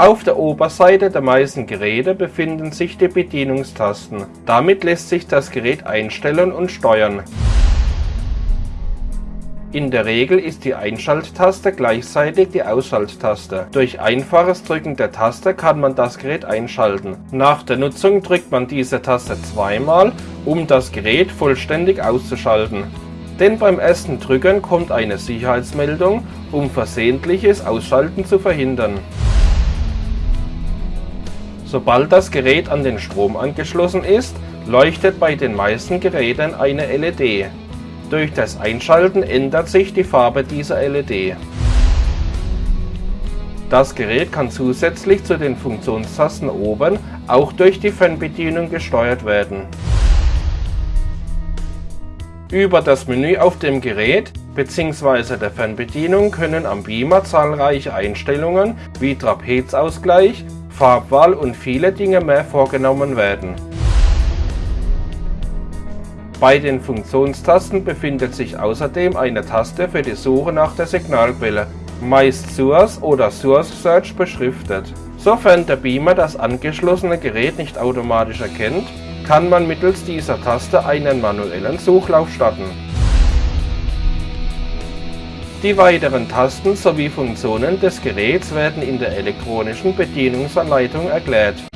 Auf der Oberseite der meisten Geräte befinden sich die Bedienungstasten. Damit lässt sich das Gerät einstellen und steuern. In der Regel ist die Einschalttaste gleichzeitig die Ausschalttaste. Durch einfaches Drücken der Taste kann man das Gerät einschalten. Nach der Nutzung drückt man diese Taste zweimal, um das Gerät vollständig auszuschalten. Denn beim ersten Drücken kommt eine Sicherheitsmeldung, um versehentliches Ausschalten zu verhindern. Sobald das Gerät an den Strom angeschlossen ist, leuchtet bei den meisten Geräten eine LED. Durch das Einschalten ändert sich die Farbe dieser LED. Das Gerät kann zusätzlich zu den Funktionstasten oben auch durch die Fernbedienung gesteuert werden. Über das Menü auf dem Gerät bzw. der Fernbedienung können am Beamer zahlreiche Einstellungen wie Trapezausgleich, Farbwahl und viele Dinge mehr vorgenommen werden. Bei den Funktionstasten befindet sich außerdem eine Taste für die Suche nach der Signalquelle, meist Source oder Source Search beschriftet. Sofern der Beamer das angeschlossene Gerät nicht automatisch erkennt, kann man mittels dieser Taste einen manuellen Suchlauf starten. Die weiteren Tasten sowie Funktionen des Geräts werden in der elektronischen Bedienungsanleitung erklärt